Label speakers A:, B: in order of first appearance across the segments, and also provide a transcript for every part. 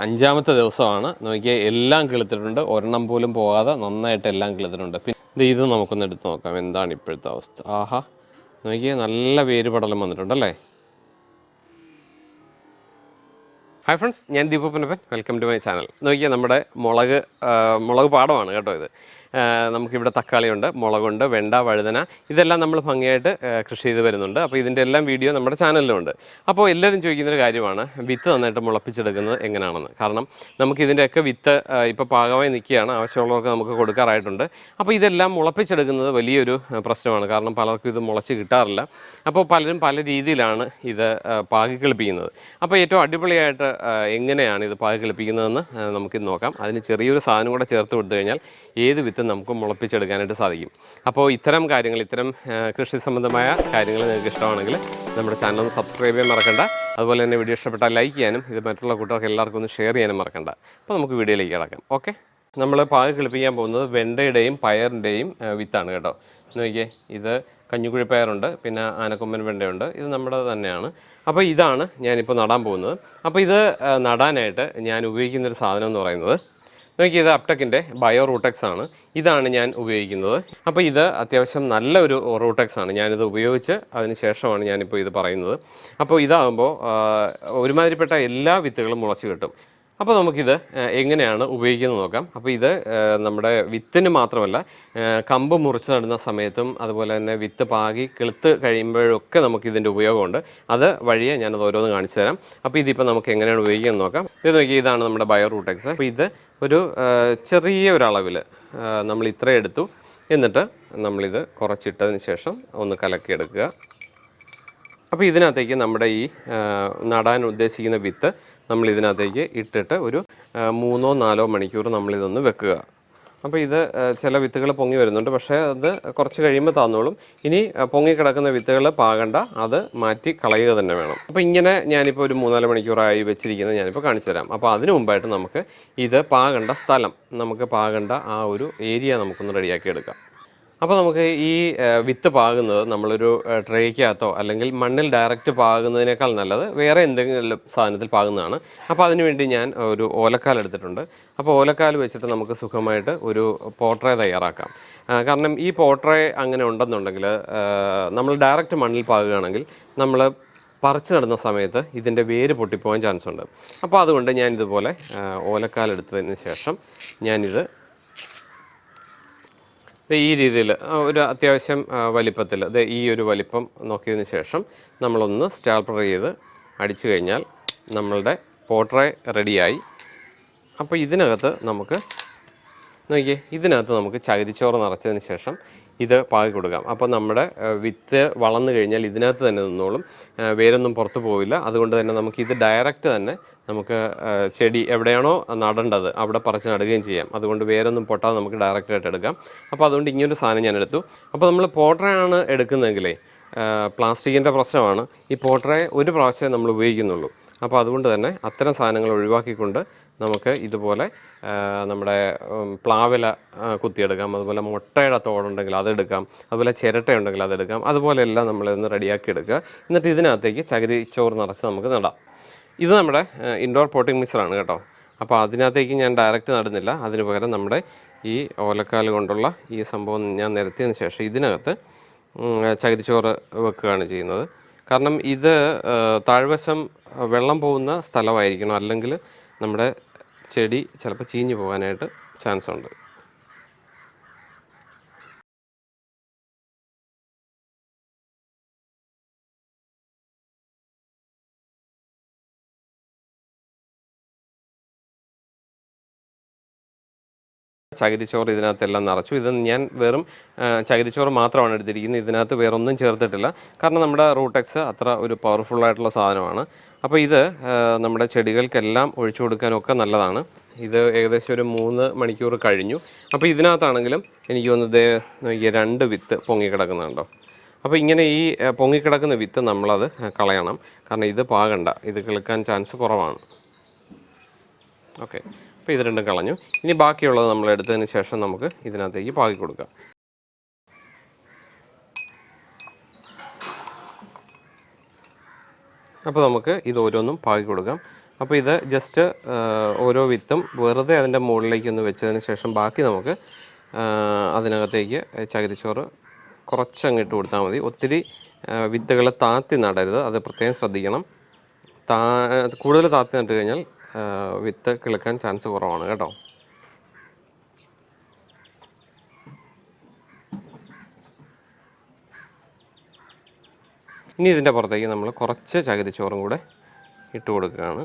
A: അഞ്ചാമത്തെ ദിവസമാണ്. നോക്കിയാൽ എല്ലാം കിളുത്തിട്ടുണ്ട്. ഒരെണ്ണം പോലും പോകാതെ നന്നായിട്ട് എല്ലാം കിളുത്തിട്ടുണ്ട്. പിന്നെ ഇത് നമുക്കൊന്ന് എടുത്ത് നോക്കാം. എന്താണ് ഇപ്പോഴത്തെ അവസ്ഥ? ആഹാ. നോക്കിയാൽ നല്ല വേര് പടലം വന്നിട്ടുണ്ടല്ലേ? ഹായ് ഫ്രണ്ട്സ് ഞാൻ Deepu Punappan welcome to my channel നോക്കിയാൽ നമ്മുടെ മുളക് മുളക് പാടമാണ് കേട്ടോ ഇത്. നമുക്കിവിടെ തക്കാളിയുണ്ട് മുളകുണ്ട് വെണ്ട വഴുതന. ഇതെല്ലാം നമ്മൾ ഭംഗിയായിട്ട് കൃഷി ചെയ്ത് വരുന്നുണ്ട്. അപ്പോൾ ഇതിന്റെ എല്ലാം വീഡിയോ നമ്മുടെ ചാനലിലുണ്ട്. അപ്പോൾ എല്ലാവരും ചോദിക്കുന്നൊരു കാര്യമാണ് വിത്ത് നന്നായിട്ട് മുളപ്പിച്ചെടുക്കുന്നത് എങ്ങനെയാണെന്ന് കാരണം നമുക്ക് ഇതിന്റെയൊക്കെ വിത്ത് ഇപ്പോൾ പാകമായി നിൽക്കുകയാണ് ആവശ്യമുള്ളവർക്ക് നമുക്ക് കൊടുക്കാറായിട്ടുണ്ട്. അപ്പോൾ ഇതെല്ലാം മുളപ്പിച്ചെടുക്കുന്നത് വലിയൊരു പ്രശ്നമാണ്. കാരണം പലർക്കും ഇത് മുളച്ച് കിട്ടാറില്ല. അപ്പോൾ പലരും പല രീതിയിലാണ് ഇത് ആ, പാകി കളിപ്പിക്കുന്നത്. അപ്പോൾ ഏറ്റവും അടിപൊളിയായിട്ട് എങ്ങനെയാണ് ഇത് പാകി കളിപ്പിക്കുന്നതെന്ന് നമുക്ക് നമുക്കിത് നോക്കാം. അതിന് ചെറിയൊരു സാധനം കൂടെ ചേർത്ത് കൊടുത്തു കഴിഞ്ഞാൽ ഏത് വിത്തും നമുക്ക് മുളപ്പിച്ചെടുക്കാനായിട്ട് സാധിക്കും. അപ്പോൾ ഇത്തരം കാര്യങ്ങൾ ഇത്തരം കൃഷി സംബന്ധമായ കാര്യങ്ങൾ നിങ്ങൾക്ക് ഇഷ്ടമാണെങ്കിൽ നമ്മുടെ ചാനൽ ഒന്ന് സബ്സ്ക്രൈബ് ചെയ്യാൻ മറക്കണ്ട. അതുപോലെ തന്നെ വീഡിയോ ഇഷ്ടപ്പെട്ടാൽ ലൈക്ക് ചെയ്യാനും ഇത് മറ്റുള്ള കൂട്ടുകാർക്ക് എല്ലാവർക്കും ഒന്ന് ഷെയർ ചെയ്യാനും മറക്കണ്ട. അപ്പോൾ നമുക്ക് വീഡിയോയിലേക്ക് കിടക്കാം. ഓക്കെ നമ്മൾ പാക കിളിപ്പിക്കാൻ പോകുന്നത് വെണ്ടയുടെയും പയറിന്റെയും വിത്താണ് കേട്ടോ. നോക്കിയേ ഇത് കഞ്ഞിക്കുഴി പയറുണ്ട് പിന്നെ ആനക്കൊമ്പൻ വെണ്ടയുണ്ട് ഇത് നമ്മുടെ തന്നെയാണ്. അപ്പോൾ ഇതാണ് ഞാനിപ്പോൾ നടാൻ പോകുന്നത്. അപ്പോൾ ഇത് നടാനായിട്ട് ഞാൻ ഉപയോഗിക്കുന്നൊരു സാധനം എന്ന് പറയുന്നത് നോക്കി ഇത് അപ്ടെക്കിന്റെ ബയോ റൂട്ടെക്സ് ആണ് ഇതാണ് ഞാൻ ഉപയോഗിക്കുന്നത്. അപ്പോൾ ഇത് അത്യാവശ്യം നല്ലൊരു റൂട്ടെക്സ് ആണ് ഞാനിത് ഉപയോഗിച്ച് അതിന് ശേഷമാണ് ഞാനിപ്പോൾ ഇത് പറയുന്നത്. അപ്പോൾ ഇതാകുമ്പോൾ ഒരുമാതിരിപ്പെട്ട എല്ലാ വിത്തുകളും മുളച്ച് കിട്ടും. അപ്പോൾ നമുക്കിത് എങ്ങനെയാണ് ഉപയോഗിക്കുന്നത് നോക്കാം. അപ്പോൾ ഇത് നമ്മുടെ വിത്തിന് മാത്രമല്ല കമ്പ് മുറിച്ച് നടുന്ന സമയത്തും അതുപോലെ തന്നെ വിത്ത് പാകി കിളുത്ത് കഴിയുമ്പോഴൊക്കെ നമുക്ക് ഇതിന്റെ ഉപയോഗമുണ്ട്. അത് വഴിയെ ഞാനത് ഓരോന്ന് കാണിച്ചു തരാം. അപ്പോൾ ഇതിപ്പോൾ നമുക്ക് എങ്ങനെയാണ് ഉപയോഗിക്കുന്നത് നോക്കാം. ഇത് നോക്കി ഇതാണ് നമ്മുടെ ബയോ റൂട്ടെക്സ്. അപ്പോൾ ഇത് ഒരു ചെറിയ ഒരളവിൽ നമ്മൾ ഇത്ര എടുത്തു. എന്നിട്ട് നമ്മളിത് കുറച്ചിട്ടതിന് ശേഷം ഒന്ന് കലക്കിയെടുക്കുക. അപ്പോൾ ഇതിനകത്തേക്ക് നമ്മുടെ ഈ നടാൻ ഉദ്ദേശിക്കുന്ന വിത്ത് നമ്മൾ ഇതിനകത്തേക്ക് ഇട്ടിട്ട് ഒരു മൂന്നോ നാലോ മണിക്കൂർ നമ്മളിതൊന്ന് വെക്കുക. അപ്പോൾ ഇത് ചില വിത്തുകൾ പൊങ്ങി വരുന്നുണ്ട്. പക്ഷേ അത് കുറച്ച് കഴിയുമ്പോൾ താന്നോളും. ഇനി പൊങ്ങി കിടക്കുന്ന വിത്തുകൾ പാകണ്ട. അത് മാറ്റി കളയുക തന്നെ വേണം. അപ്പോൾ ഇങ്ങനെ ഞാനിപ്പോൾ ഒരു മൂന്നാൽ മണിക്കൂറായി വെച്ചിരിക്കുന്നത് ഞാനിപ്പോൾ കാണിച്ചു തരാം. അപ്പോൾ അതിന് മുമ്പായിട്ട് നമുക്ക് ഇത് പാകണ്ട സ്ഥലം നമുക്ക് പാകണ്ട ആ ഒരു ഏരിയ നമുക്കൊന്ന് റെഡിയാക്കി എടുക്കാം അപ്പോൾ നമുക്ക് ഈ വിത്ത് പാകുന്നത് നമ്മളൊരു ട്രേക്കകത്തോ അല്ലെങ്കിൽ മണ്ണിൽ ഡയറക്റ്റ് പാകുന്നതിനേക്കാൾ നല്ലത് വേറെ എന്തെങ്കിലും സാധനത്തിൽ പാകുന്നതാണ്. അപ്പോൾ അതിനുവേണ്ടി ഞാൻ ഒരു ഓലക്കാൽ എടുത്തിട്ടുണ്ട്. അപ്പോൾ ഓലക്കാൽ വെച്ചിട്ട് നമുക്ക് സുഖമായിട്ട് ഒരു പോട്രേ തയ്യാറാക്കാം. കാരണം ഈ പോട്രേ അങ്ങനെ ഉണ്ടെന്നുണ്ടെങ്കിൽ നമ്മൾ ഡയറക്റ്റ് മണ്ണിൽ പാകുകയാണെങ്കിൽ നമ്മൾ പറിച്ചു നടുന്ന സമയത്ത് ഇതിന്റെ വേര് പൊട്ടിപ്പോകാൻ ചാൻസ് ഉണ്ട് അപ്പോൾ അതുകൊണ്ട് ഞാൻ ഇതുപോലെ എടുത്തതിന് ശേഷം ഞാനിത് ഈ രീതിയിൽ ഒരു അത്യാവശ്യം വലിപ്പത്തിൽ ദേ ഈ ഒരു വലിപ്പം നോക്കിയതിന് ശേഷം നമ്മളൊന്ന് സ്റ്റാൾപ്പർ ചെയ്ത് അടിച്ചു കഴിഞ്ഞാൽ നമ്മളുടെ പോട്രേ റെഡിയായി. അപ്പോൾ ഇതിനകത്ത് നമുക്ക് നോക്കിയേ ഇതിനകത്ത് നമുക്ക് ചകിരിച്ചോറ് നിറച്ചതിന് ശേഷം ഇത് പാകി കൊടുക്കാം. അപ്പോൾ നമ്മുടെ വിത്ത് വളർന്നു കഴിഞ്ഞാൽ ഇതിനകത്ത് തന്നെ നിന്നോളും. വേരൊന്നും പുറത്തു പോവില്ല. അതുകൊണ്ട് തന്നെ നമുക്ക് ഇത് ഡയറക്റ്റ് തന്നെ നമുക്ക് ചെടി എവിടെയാണോ നടേണ്ടത് അവിടെ പറിച്ച് നടുകയും ചെയ്യാം. അതുകൊണ്ട് വേരൊന്നും പൊട്ടാതെ നമുക്ക് ഡയറക്റ്റായിട്ട് എടുക്കാം. അപ്പോൾ അതുകൊണ്ട് ഇങ്ങനൊരു സാധനം ഞാൻ എടുത്തു. അപ്പോൾ നമ്മൾ പോട്ടറയാണ് എടുക്കുന്നതെങ്കിലേ പ്ലാസ്റ്റിക്കിന്റെ പ്രശ്നമാണ്. ഈ പോട്ടറയെ ഒരു പ്രാവശ്യമേ നമ്മൾ ഉപയോഗിക്കുന്നുള്ളൂ. അപ്പോൾ അതുകൊണ്ട് തന്നെ അത്തരം സാധനങ്ങൾ ഒഴിവാക്കിക്കൊണ്ട് നമുക്ക് ഇതുപോലെ നമ്മുടെ പ്ലാവില കുത്തിയെടുക്കാം. അതുപോലെ മുട്ടയുടെ തോടുണ്ടെങ്കിൽ അതെടുക്കാം. അതുപോലെ ചിരട്ടയുണ്ടെങ്കിൽ അതെടുക്കാം. അതുപോലെയെല്ലാം നമ്മളൊന്ന് റെഡിയാക്കി എടുക്കുക. എന്നിട്ട് ഇതിനകത്തേക്ക് ചകിരി ചോറ് നിറച്ച് നമുക്ക് നടാം. ഇത് നമ്മുടെ ഇൻഡോർ പോട്ടിംഗ് മിക്സറാണ് കേട്ടോ. അപ്പോൾ അതിനകത്തേക്ക് ഞാൻ ഡയറക്റ്റ് നടുന്നില്ല. അതിന് പകരം നമ്മുടെ ഈ ഓലക്കാൽ കൊണ്ടുള്ള ഈ സംഭവം ഞാൻ നിരത്തിയതിന് ശേഷം ഇതിനകത്ത് ചകിരിച്ചോറ് വെക്കുകയാണ് ചെയ്യുന്നത്. കാരണം ഇത് താഴ്വശം വെള്ളം പോകുന്ന സ്ഥലമായിരിക്കണം. അല്ലെങ്കിൽ നമ്മുടെ ചെടി ചിലപ്പോൾ ചീഞ്ഞു പോകാനായിട്ട് ചാൻസ് ഉണ്ട്. ചകിരിച്ചോറ് ഇതിനകത്തെല്ലാം നിറച്ചു. ഇത് ഞാൻ വെറും ചകിരിച്ചോറ് മാത്രമാണ് എടുത്തിരിക്കുന്നത്. ഇതിനകത്ത് വേറൊന്നും ചേർത്തിട്ടില്ല. കാരണം നമ്മുടെ റൂട്ടെക്സ് അത്ര ഒരു പവർഫുൾ ആയിട്ടുള്ള സാധനമാണ്. അപ്പോൾ ഇത് നമ്മുടെ ചെടികൾക്കെല്ലാം ഒഴിച്ചു കൊടുക്കാനൊക്കെ നല്ലതാണ്. ഇത് ഏകദേശം ഒരു മൂന്ന് മണിക്കൂർ കഴിഞ്ഞു. അപ്പോൾ ഇതിനകത്താണെങ്കിലും എനിക്ക് തോന്നുന്നത് രണ്ട് വിത്ത് പൊങ്ങിക്കിടക്കുന്നുണ്ടോ. അപ്പോൾ ഇങ്ങനെ ഈ പൊങ്ങി പൊങ്ങിക്കിടക്കുന്ന വിത്ത് നമ്മളത് കളയണം. കാരണം ഇത് പാകണ്ട. ഇത് കിളുക്കാൻ ചാൻസ് കുറവാണ്. ഓക്കെ. അപ്പോൾ ഇത് രണ്ടും കളഞ്ഞു. ഇനി ബാക്കിയുള്ളത് നമ്മൾ എടുത്തതിന് ശേഷം നമുക്ക് ഇതിനകത്തേക്ക് പാകി കൊടുക്കാം അപ്പോൾ നമുക്ക് ഇത് ഓരോന്നും പാകി കൊടുക്കാം. അപ്പോൾ ഇത് ജസ്റ്റ് ഓരോ വിത്തും വെറുതെ അതിന്റെ മുകളിലേക്ക് ഒന്ന് വെച്ചതിന് ശേഷം ബാക്കി നമുക്ക് അതിനകത്തേക്ക് ചകിരിച്ചോറ് കുറച്ചങ്ങ് ഇട്ട് കൊടുത്താൽ മതി. ഒത്തിരി വിത്തുകൾ താത്തി നടരുത്. അത് പ്രത്യേകം ശ്രദ്ധിക്കണം. താ കൂടുതൽ താത്തി നട്ട് കഴിഞ്ഞാൽ വിത്ത് കിളുക്കാൻ ചാൻസ് കുറവാണ് കേട്ടോ. ഇനി ഇതിന്റെ പുറത്തേക്ക് നമ്മൾ കുറച്ച് ചകിരിച്ചോറും കൂടെ ഇട്ട് കൊടുക്കുകയാണ്.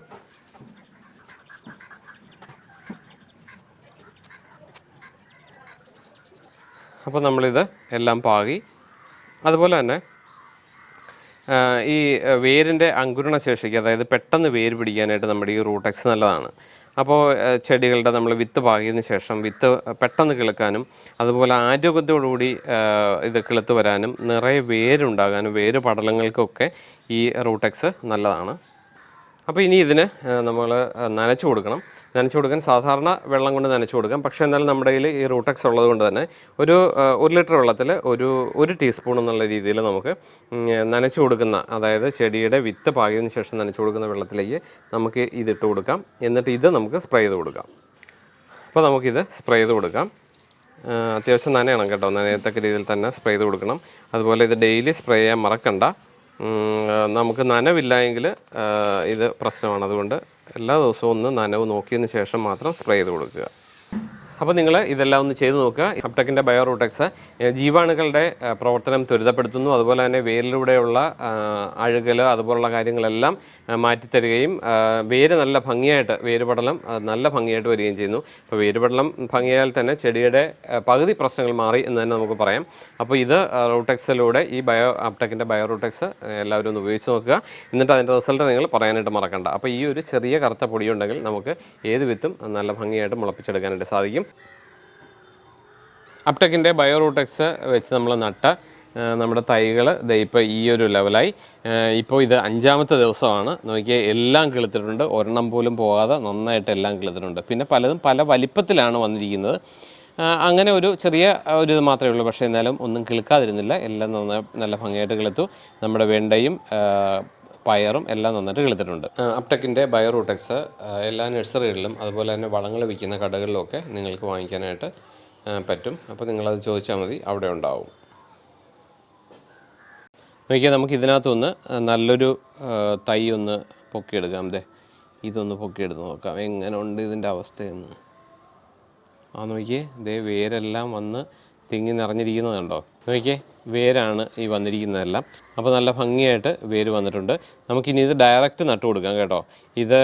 A: അപ്പോൾ നമ്മളിത് എല്ലാം പാകി. അതുപോലെ തന്നെ ഈ വേരിന്റെ അങ്കുരണ ശേഷിക്ക് അതായത് പെട്ടെന്ന് വേര് പിടിക്കാനായിട്ട് നമ്മുടെ ഈ റൂട്ടെക്സ് നല്ലതാണ്. അപ്പോൾ ചെടികളുടെ നമ്മൾ വിത്ത് പാകിയതിന് ശേഷം വിത്ത് പെട്ടെന്ന് കിളുക്കാനും അതുപോലെ ആരോഗ്യത്തോടുകൂടി ഇത് കിളുത്ത് വരാനും നിറയെ വേരുണ്ടാകാനും വേര് പടലങ്ങൾക്കൊക്കെ ഈ റൂട്ടെക്സ് നല്ലതാണ്. അപ്പോൾ ഇനി ഇതിന് നമ്മൾ നനച്ചു കൊടുക്കണം. നനച്ചു കൊടുക്കാൻ സാധാരണ വെള്ളം കൊണ്ട് നനച്ചു കൊടുക്കാം. പക്ഷേ എന്നാലും നമ്മുടെ കയ്യിൽ ഈ റൂട്ടക്സ് ഉള്ളത് കൊണ്ട് തന്നെ ഒരു ഒരു ലിറ്റർ വെള്ളത്തിൽ ഒരു ഒരു ടീസ്പൂൺ എന്നുള്ള രീതിയിൽ നമുക്ക് നനച്ചു കൊടുക്കുന്ന അതായത് ചെടിയുടെ വിത്ത് പാകിയതിന് ശേഷം നനച്ചു കൊടുക്കുന്ന വെള്ളത്തിലേക്ക് നമുക്ക് ഇതിട്ട് കൊടുക്കാം. എന്നിട്ട് ഇത് നമുക്ക് സ്പ്രേ ചെയ്ത് കൊടുക്കാം. അപ്പോൾ നമുക്കിത് സ്പ്രേ ചെയ്ത് കൊടുക്കാം. അത്യാവശ്യം നനയണം കേട്ടോ. നനയത്തക്ക രീതിയിൽ തന്നെ സ്പ്രേ ചെയ്ത് കൊടുക്കണം. അതുപോലെ ഇത് ഡെയിലി സ്പ്രേ ചെയ്യാൻ മറക്കണ്ട. നമുക്ക് നനവില്ല എങ്കിൽ ഇത് പ്രശ്നമാണ്. അതുകൊണ്ട് എല്ലാ ദിവസവും ഒന്ന് നനവ് നോക്കിയതിന് ശേഷം മാത്രം സ്പ്രേ ചെയ്ത് കൊടുക്കുക. അപ്പോൾ നിങ്ങൾ ഇതെല്ലാം ഒന്ന് ചെയ്ത് നോക്കുക. ഹപ്ടെക്കിന്റെ ബയോറൂട്ടെക്സ് ജീവാണുക്കളുടെ പ്രവർത്തനം ത്വരിതപ്പെടുത്തുന്നു. അതുപോലെ തന്നെ വേരിലൂടെയുള്ള അഴുകൽ അതുപോലുള്ള കാര്യങ്ങളെല്ലാം മാറ്റിത്തരുകയും വേര് നല്ല ഭംഗിയായിട്ട് വേരുപടലം നല്ല ഭംഗിയായിട്ട് വരികയും ചെയ്യുന്നു. അപ്പോൾ വേരുപടലം ഭംഗിയായാൽ തന്നെ ചെടിയുടെ പകുതി പ്രശ്നങ്ങൾ മാറി എന്ന് തന്നെ നമുക്ക് പറയാം. അപ്പോൾ ഇത് റൂട്ടെക്സിലൂടെ ഈ ബയോ അപ്ടെക്കിന്റെ ബയോറൂട്ടെക്സ് എല്ലാവരും ഒന്ന് ഉപയോഗിച്ച് നോക്കുക. എന്നിട്ട് അതിന്റെ റിസൾട്ട് നിങ്ങൾ പറയാനായിട്ട് മറക്കണ്ട. അപ്പോൾ ഈ ഒരു ചെറിയ കറുത്ത പൊടിയുണ്ടെങ്കിൽ നമുക്ക് ഏത് വിത്തും നല്ല ഭംഗിയായിട്ട് മുളപ്പിച്ചെടുക്കാനായിട്ട് സാധിക്കും. അപ്ടെക്കിന്റെ ബയോറൂട്ടെക്സ് വെച്ച് നമ്മൾ നട്ട നമ്മുടെ തൈകൾ ദേ ഇപ്പോൾ ഈ ഒരു ലെവലായി. ഇപ്പോൾ ഇത് അഞ്ചാമത്തെ ദിവസമാണ്. നോക്കിയാൽ എല്ലാം കിളുത്തിട്ടുണ്ട്. ഒരെണ്ണം പോലും പോകാതെ നന്നായിട്ട് എല്ലാം കിളുത്തിട്ടുണ്ട്. പിന്നെ പലതും പല വലിപ്പത്തിലാണ് വന്നിരിക്കുന്നത്. അങ്ങനെ ഒരു ചെറിയ ഒരു ഇത് മാത്രമേ ഉള്ളൂ. പക്ഷേ എന്നാലും ഒന്നും കിളുക്കാതിരുന്നില്ല. എല്ലാം നന്നായി നല്ല ഭംഗിയായിട്ട് കിളുത്തു. നമ്മുടെ വെണ്ടയും പയറും എല്ലാം നന്നായിട്ട് കിളുത്തിട്ടുണ്ട്. അപ്ടെക്കിന്റെ ബയോറൂട്ടെക്സ് എല്ലാ നഴ്സറികളിലും അതുപോലെ തന്നെ വളങ്ങൾ വിൽക്കുന്ന കടകളിലുമൊക്കെ നിങ്ങൾക്ക് വാങ്ങിക്കാനായിട്ട് പറ്റും. അപ്പോൾ നിങ്ങളത് ചോദിച്ചാൽ മതി അവിടെ ഉണ്ടാവും. നോക്കിയാൽ നമുക്ക് ഇതിനകത്തൊന്ന് നല്ലൊരു തൈ ഒന്ന് പൊക്കിയെടുക്കാം അതെ ഇതൊന്ന് പൊക്കിയെടുത്ത് നോക്കാം. എങ്ങനെ ഉണ്ട് ഇതിന്റെ അവസ്ഥയെന്ന്. ആ നോക്കിയേ ഇതേ വേരെല്ലാം വന്ന് തിങ്ങി നിറഞ്ഞിരിക്കുന്നത് കണ്ടോ? നോക്കിയേ വേരാണ് ഈ വന്നിരിക്കുന്നതെല്ലാം. അപ്പോൾ നല്ല ഭംഗിയായിട്ട് വേര് വന്നിട്ടുണ്ട്. നമുക്കിനി ഇത് ഡയറക്റ്റ് നട്ടു കൊടുക്കാം കേട്ടോ. ഇത്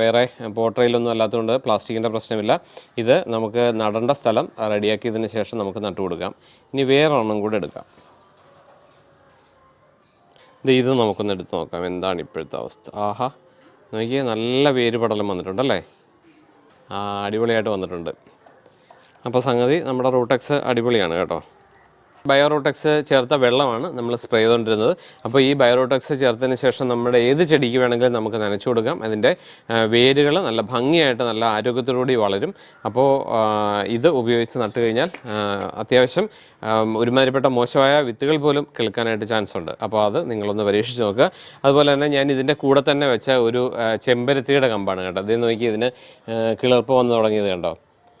A: വേറെ പോട്ടറയിലൊന്നും അല്ലാത്തതുകൊണ്ട് പ്ലാസ്റ്റിക്കിന്റെ പ്രശ്നമില്ല. ഇത് നമുക്ക് നടേണ്ട സ്ഥലം റെഡിയാക്കിയതിന് ശേഷം നമുക്ക് നട്ടു കൊടുക്കാം. ഇനി വേറെ ഒരെണ്ണം കൂടെ എടുക്കാം. ഇത് ഇത് നമുക്കൊന്ന് എടുത്ത് നോക്കാം. എന്താണ് ഇപ്പോഴത്തെ അവസ്ഥ? ആഹാ. നോക്കിയേ നല്ല വേര് പടലം വന്നിട്ടുണ്ടല്ലേ? ആ അടിപൊളിയായിട്ട് വന്നിട്ടുണ്ട്. അപ്പോൾ സംഗതി നമ്മുടെ റൂട്ടെക്സ് അടിപൊളിയാണ് കേട്ടോ. ബയോറൂട്ടെക്സ് ചേർത്ത വെള്ളമാണ് നമ്മൾ സ്പ്രേ ചെയ്തുകൊണ്ടിരുന്നത്. അപ്പോൾ ഈ ബയോറോട്ടക്സ് ചേർത്തതിന് ശേഷം നമ്മുടെ ഏത് ചെടിക്ക് വേണമെങ്കിലും നമുക്ക് നനച്ചു കൊടുക്കാം. അതിന്റെ വേരുകൾ നല്ല ഭംഗിയായിട്ട് നല്ല ആരോഗ്യത്തോടുകൂടി വളരും. അപ്പോൾ ഇത് ഉപയോഗിച്ച് നട്ടു കഴിഞ്ഞാൽ അത്യാവശ്യം ഒരുമാതിരിപ്പെട്ട മോശമായ വിത്തുകൾ പോലും കേൾക്കാനായിട്ട് ചാൻസ് ഉണ്ട്. അപ്പോൾ അത് നിങ്ങളൊന്ന് പരീക്ഷിച്ച് നോക്കുക. അതുപോലെ തന്നെ ഞാൻ ഇതിന്റെ കൂടെ തന്നെ വെച്ച ഒരു ചെമ്പരത്തിയുടെ കമ്പാണ് കേട്ടോ. ഇത് നോക്കി ഇതിന് കിളിർപ്പ് വന്ന് തുടങ്ങിയത് കണ്ടോ?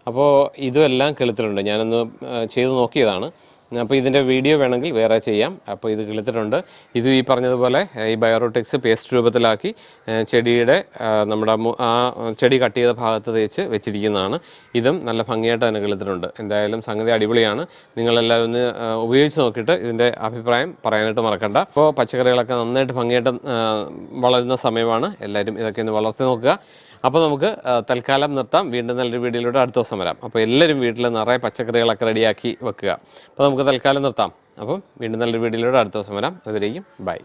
A: അപ്പോൾ ഇതും എല്ലാം കിളുത്തിട്ടുണ്ട്. ഞാനൊന്ന് ചെയ്ത് നോക്കിയതാണ്. അപ്പോൾ ഇതിന്റെ വീഡിയോ വേണമെങ്കിൽ വേറെ ചെയ്യാം. അപ്പോൾ ഇത് കിളിത്തിട്ടുണ്ട്. ഇത് ഈ പറഞ്ഞതുപോലെ ഈ ബയോറോട്ടിക്സ് പേസ്റ്റ് രൂപത്തിലാക്കി ചെടിയുടെ നമ്മുടെ ആ ചെടി കട്ട് ചെയ്ത ഭാഗത്ത് തേച്ച് വെച്ചിരിക്കുന്നതാണ്. ഇതും നല്ല ഭംഗിയായിട്ട് തന്നെ കിളിത്തിട്ടുണ്ട്. എന്തായാലും സംഗതി അടിപൊളിയാണ്. നിങ്ങളെല്ലാവരും ഒന്ന് ഉപയോഗിച്ച് നോക്കിയിട്ട് ഇതിന്റെ അഭിപ്രായം പറയാനായിട്ട് മറക്കണ്ട. അപ്പോൾ പച്ചക്കറികളൊക്കെ നന്നായിട്ട് ഭംഗിയായിട്ട് വളരുന്ന സമയമാണ്. എല്ലാവരും ഇതൊക്കെ ഒന്ന് വളർത്തി നോക്കുക. അപ്പോൾ നമുക്ക് തൽക്കാലം നിർത്താം. വീണ്ടും നല്ലൊരു വീഡിയോയിലൂടെ അടുത്ത ദിവസം വരാം. അപ്പോൾ എല്ലാവരും വീട്ടിൽ നിറയെ പച്ചക്കറികളൊക്കെ റെഡിയാക്കി വെക്കുക. അപ്പോൾ നമുക്ക് തൽക്കാലം നിർത്താം. അപ്പം വീണ്ടും നല്ലൊരു വീഡിയോയിലൂടെ അടുത്ത ദിവസം വരാം. അതുവരേക്കും ബൈ.